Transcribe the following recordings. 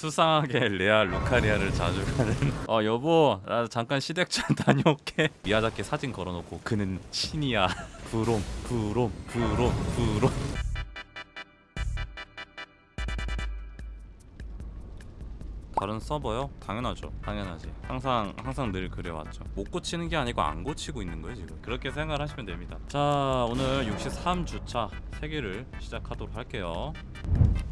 수상하게 레아 루카리아를 자주 가는. 어 여보 나 잠깐 시댁전 다녀올게. 미야자키 사진 걸어놓고 그는 신이야. 부롬 부롬 부롬 부롬 다른 서버요? 당연하죠. 당연하지. 항상 항상 늘 그래왔죠. 못 고치는 게 아니고 안 고치고 있는 거예요 지금. 그렇게 생각하시면 됩니다. 자 오늘 63주차 세계를 시작하도록 할게요.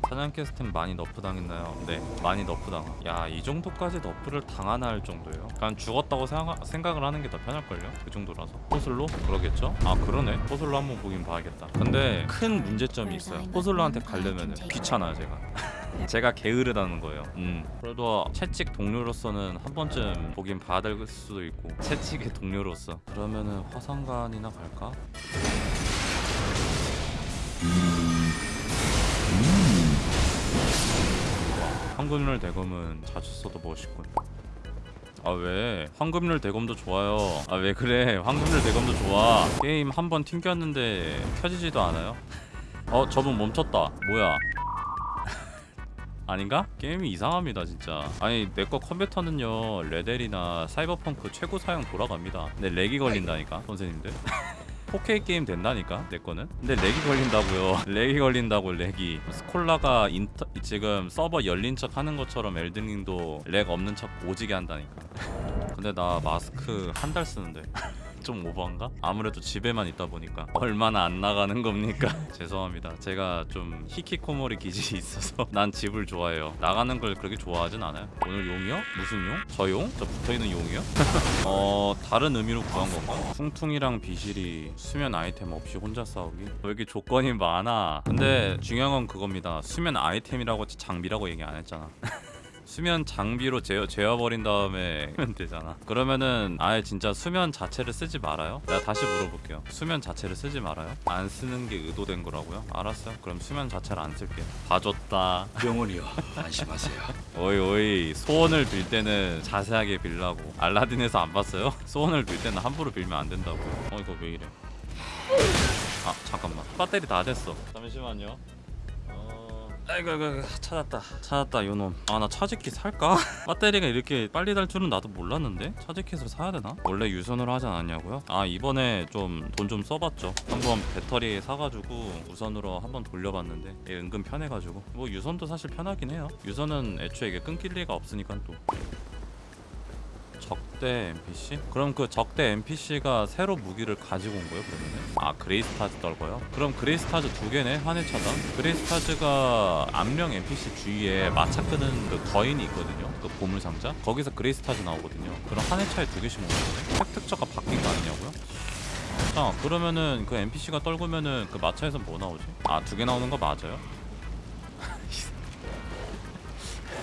사냥 캐스템 많이 너프 당했나요? 네, 많이 너프 당하. 야, 이 정도까지 너프를 당하나 할 정도예요. 그냥 죽었다고 생각, 생각 을 하는 게 더 편할걸요? 그 정도라서. 포슬로? 그러겠죠? 아, 그러네. 포슬로 한번 보긴 봐야겠다. 근데 큰 문제점이 있어요. 포슬로한테 가려면 귀찮아요, 제가. 제가 게으르다는 거예요. 음. 그래도 채찍 동료로서는 한 번쯤 보긴 봐야 될 수도 있고 채찍의 동료로서 그러면은 화산관이나 갈까? 황금률 대검은 자주 써도 멋있군. 아 왜? 황금률 대검도 좋아요. 아 왜 그래? 황금률 대검도 좋아. 게임 한 번 튕겼는데 켜지지도 않아요? 어 저분 멈췄다. 뭐야? 아닌가? 게임이 이상합니다 진짜. 아니 내 거 컴퓨터는요 레데리나 사이버펑크 최고 사양 돌아갑니다. 근데 lag이 걸린다니까 선생님들. 4K 게임 된다니까 내 거는? 근데 lag이 걸린다고요. lag이 걸린다고 lag이. 스콜라가 인터, 지금 서버 열린 척 하는 것처럼 엘든링도 lag 없는 척 오지게 한다니까. 근데 나 마스크 한 달 쓰는데 좀 오버한가? 아무래도 집에만 있다 보니까 얼마나 안 나가는 겁니까? 죄송합니다. 제가 좀 히키코모리 기질이 있어서 난 집을 좋아해요. 나가는 걸 그렇게 좋아하진 않아요. 오늘 용이요? 무슨 용? 저 용? 저 붙어있는 용이요? 어 다른 의미로 구한 건가? 퉁퉁이랑 비실이 수면 아이템 없이 혼자 싸우기? 왜 이렇게 조건이 많아? 근데 중요한 건 그겁니다. 수면 아이템이라고 장비라고 얘기 안 했잖아. 수면 장비로 재워, 재워버린 다음에 하면 되잖아. 그러면은 아예 진짜 수면 자체를 쓰지 말아요? 내가 다시 물어볼게요. 수면 자체를 쓰지 말아요? 안 쓰는 게 의도된 거라고요? 알았어요. 그럼 수면 자체를 안 쓸게요. 봐줬다. 영원히요. 안심하세요. 오이 오이. 소원을 빌 때는 자세하게 빌라고. 알라딘에서 안 봤어요? 소원을 빌 때는 함부로 빌면 안 된다고. 어 이거 왜 이래? 아 잠깐만. 배터리 다 됐어. 잠시만요. 어... 아이고 아이고 찾았다. 찾았다 요놈. 아 나 차지키 살까? 배터리가 이렇게 빨리 달 줄은 나도 몰랐는데? 차지키를 사야 되나? 원래 유선으로 하지 않았냐고요? 아 이번에 좀 돈좀 써봤죠. 한번 배터리 사가지고 무선으로 한번 돌려봤는데 얘 은근 편해가지고. 뭐 유선도 사실 편하긴 해요. 유선은 애초에 이게 끊길 리가 없으니까 또 적대 NPC? 그럼 그 적대 NPC가 새로 무기를 가지고 온 거예요 그러면은? 아 그레이트 스타즈 떨궈요? 그럼 그레이트 스타즈 두 개네 한 회차당? 그레이트 스타즈가 암령 NPC 주위에 마차 끄는 그 거인이 있거든요 그 보물상자? 거기서 그레이트 스타즈 나오거든요 그럼 한 회차에 두 개씩 먹는 거네? 획득처가 바뀐 거 아니냐고요? 자 그러면은 그 NPC가 떨구면은 그 마차에서 뭐 나오지? 아 두 개 나오는 거 맞아요?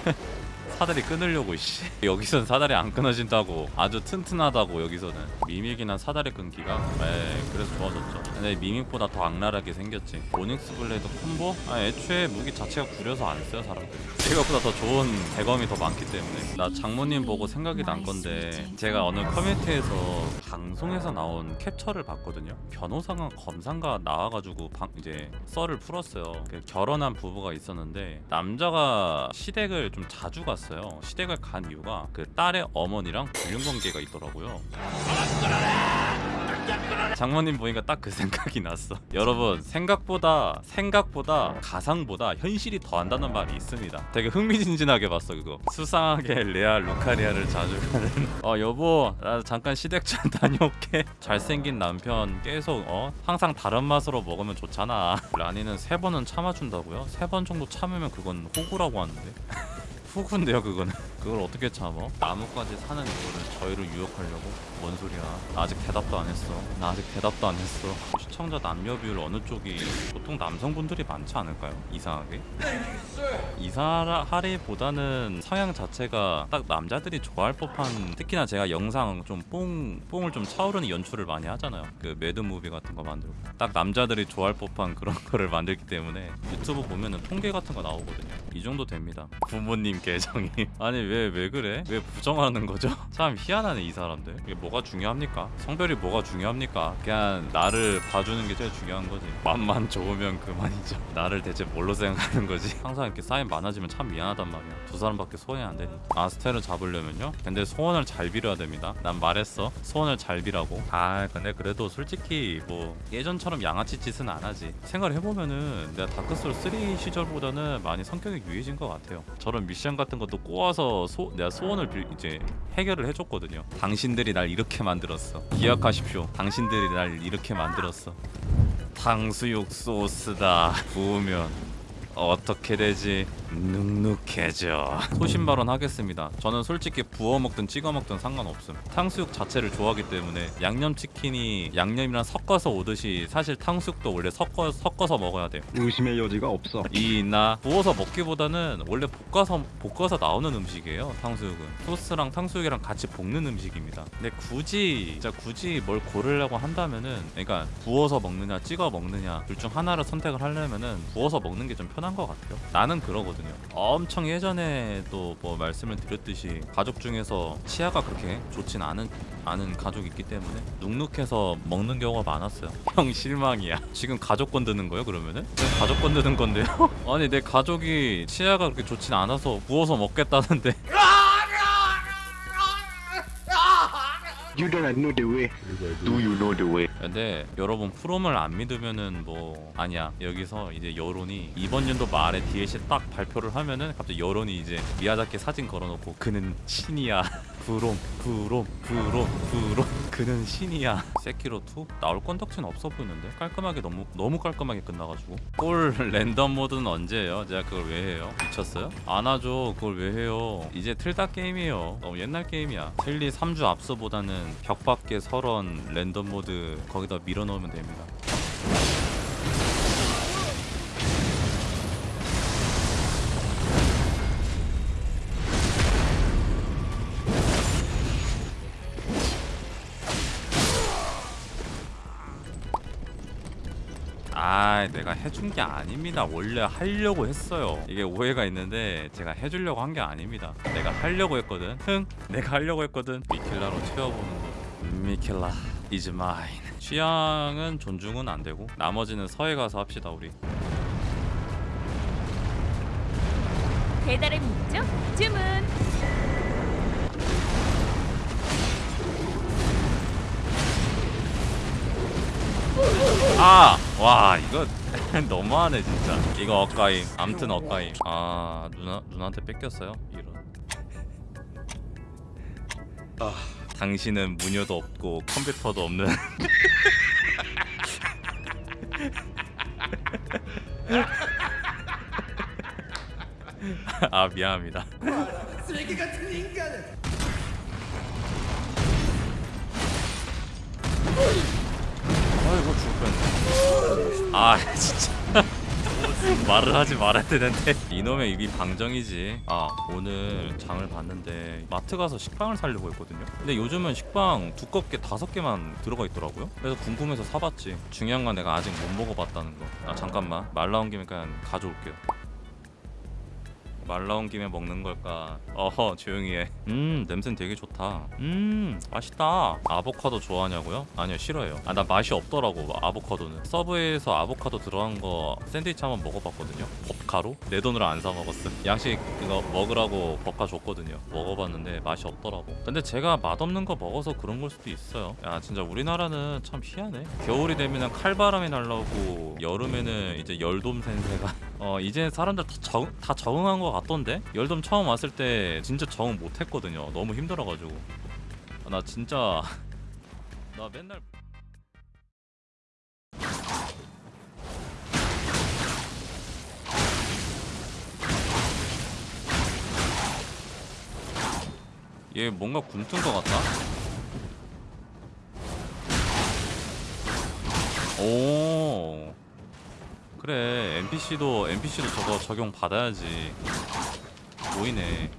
사다리 끊으려고 씨. 여기선 사다리 안 끊어진다고. 아주 튼튼하다고 여기서는. 미믹이나 사다리 끊기가? 에 그래서 좋아졌죠. 근데 미믹보다 더 악랄하게 생겼지. 오닉스 블레이드 콤보? 아 애초에 무기 자체가 구려서 안 써요 사람들이. 생각보다 더 좋은 대검이 더 많기 때문에. 나 장모님 보고 생각이 난 건데 제가 어느 커뮤니티에서 방송에서 나온 캡처를 봤거든요. 변호사가 검사가 나와가지고 방, 이제 썰을 풀었어요. 그 결혼한 부부가 있었는데 남자가 시댁을 좀 자주 갔어요. 시댁을 간 이유가 그 딸의 어머니랑 불륜관계가 있더라고요. 장모님 보니까 딱 그 생각이 났어. 여러분 생각보다 생각보다 가상보다 현실이 더한다는 말이 있습니다. 되게 흥미진진하게 봤어 그거. 수상하게 레아 루카리아를 자주 가는. 어 여보 나 잠깐 시댁전 다녀올게. 잘생긴 남편 계속 어 항상 다른 맛으로 먹으면 좋잖아. 라니는 세 번은 참아준다고요? 세 번 정도 참으면 그건 호구라고 하는데 후군데요 그거는 그걸 어떻게 참어? 나무까지 사는 이거를 저희를 유혹하려고? 뭔 소리야? 나 아직 대답도 안 했어. 나 아직 대답도 안 했어. 시청자 남녀 비율 어느 쪽이 보통 남성분들이 많지 않을까요? 이상하게? 이상하리보다는 성향 자체가 딱 남자들이 좋아할 법한 특히나 제가 영상 좀 뽕 뽕을 좀 차오르는 연출을 많이 하잖아요. 그 mad movie 같은 거 만들고. 딱 남자들이 좋아할 법한 그런 거를 만들기 때문에 유튜브 보면은 통계 같은 거 나오거든요. 이 정도 됩니다. 부모님 계정이. 아니 왜왜 그래? 왜 부정하는 거죠? 참 희한하네 이 사람들 이게 뭐가 중요합니까? 성별이 뭐가 중요합니까? 그냥 나를 봐주는 게 제일 중요한 거지 맘만 좋으면 그만이죠 나를 대체 뭘로 생각하는 거지? 항상 이렇게 사인 많아지면 참 미안하단 말이야 두 사람밖에 소원이 안 되니 아스텔을 잡으려면요? 근데 소원을 잘 빌어야 됩니다 난 말했어 소원을 잘 비라고 아 근데 그래도 솔직히 뭐 예전처럼 양아치 짓은 안 하지 생각해보면은 내가 다크소울 3 시절보다는 많이 성격이 유해진 것 같아요 저런 미션 같은 것도 꼬아서 소, 내가 소원을 빌, 이제 해결을 해줬거든요. 당신들이 날 이렇게 만들었어. 기억하십시오. 당신들이 날 이렇게 만들었어. 탕수육 소스다. 부으면 어떻게 되지? 눅눅해져. 소신 발언 하겠습니다. 저는 솔직히 부어 먹든 찍어 먹든 상관없음. 탕수육 자체를 좋아하기 때문에 양념 치킨이 양념이랑 섞어서 오듯이 사실 탕수육도 원래 섞어 섞어서 먹어야 돼요. 의심의 여지가 없어. 이나 구워서 먹기보다는 원래 볶아서 볶아서 나오는 음식이에요. 탕수육은 소스랑 탕수육이랑 같이 볶는 음식입니다. 근데 굳이 진짜 굳이 뭘 고르려고 한다면은 그러니까 구워서 먹느냐 찍어 먹느냐 둘 중 하나를 선택을 하려면은 구워서 먹는 게 좀 편한 것 같아요. 나는 그러거든요. 엄청 예전에도 뭐 말씀을 드렸듯이 가족 중에서 치아가 그렇게 좋진 않은 않은 가족이 있기 때문에 눅눅해서 먹는 경우가 많았어요. 형 실망이야. 지금 가족 건드는 거예요? 그러면은? 왜 가족 건드는 건데요? 아니 내 가족이 치아가 그렇게 좋진 않아서 구워서 먹겠다는데 You don't know the way. Do you know the way? 근데 여러분 프롬을 안 믿으면은 뭐 아니야 여기서 이제 여론이 이번 연도 말에 DLC 딱 발표를 하면은 갑자기 여론이 이제 미야자키 사진 걸어놓고 그는 신이야 부롬 부롬 부롬 부롬 그는 신이야 세키로 2 나올 건덕지는 없어 보이는데 깔끔하게 너무 너무 깔끔하게 끝나가지고 꼴 랜덤 모드는 언제예요? 제가 그걸 왜 해요? 미쳤어요? 안 하죠 그걸 왜 해요? 이제 틀다 게임이에요 너무 옛날 게임이야 텔리 3주 앞서보다는 벽 밖에 서런 랜덤 모드 거기다 밀어넣으면 됩니다 아 내가 해준 게 아닙니다. 원래 하려고 했어요. 이게 오해가 있는데 제가 해주려고 한 게 아닙니다. 내가 하려고 했거든. 흥 내가 하려고 했거든. 미켈라로 채워보는 거. 미켈라 is mine. 취향은 존중은 안 되고 나머지는 서해 가서 합시다 우리. 배달의 민족 주문. 아! 와 이거 너무하네 진짜. 이거 엇가임 암튼 엇가임 아 누나 누나한테 뺏겼어요? 이런. 아, 당신은 무녀도 없고 컴퓨터도 없는. 아 미안합니다. 아이고 아 진짜. 말을 하지 말아야 되는데. 이놈의 입이 방정이지. 아 오늘 장을 봤는데 마트 가서 식빵을 사려고 했거든요. 근데 요즘은 식빵 두껍게 다섯 개만 들어가 있더라고요. 그래서 궁금해서 사봤지. 중요한 건 내가 아직 못 먹어봤다는 거아 잠깐만. 말 나온 김에 그냥 가져올게요 말 나온 김에 먹는 걸까? 어허 조용히 해음 냄새는 되게 좋다. 음 맛있다. 아보카도 좋아하냐고요? 아니요 싫어해요. 아 나 맛이 없더라고 아보카도는. 서브웨이에서 아보카도 들어간 거 샌드위치 한번 먹어봤거든요. 법카로? 내 돈으로 안 사 먹었음. 양식 그거 먹으라고 법카 줬거든요. 먹어봤는데 맛이 없더라고. 근데 제가 맛없는 거 먹어서 그런 걸 수도 있어요. 야 진짜 우리나라는 참 희한해. 겨울이 되면 칼바람이 날라오고 여름에는 이제 열돔 센세가 어 이제 사람들 다, 적, 다 적응한 것 같던데? 열돔 처음 왔을 때 진짜 적응 못했거든요. 너무 힘들어가지고. 아, 나 진짜 나 맨날 얘 뭔가 굼뜬 것 같다? 오 그래 NPC도 NPC도 저거 적용 받아야지. 보이네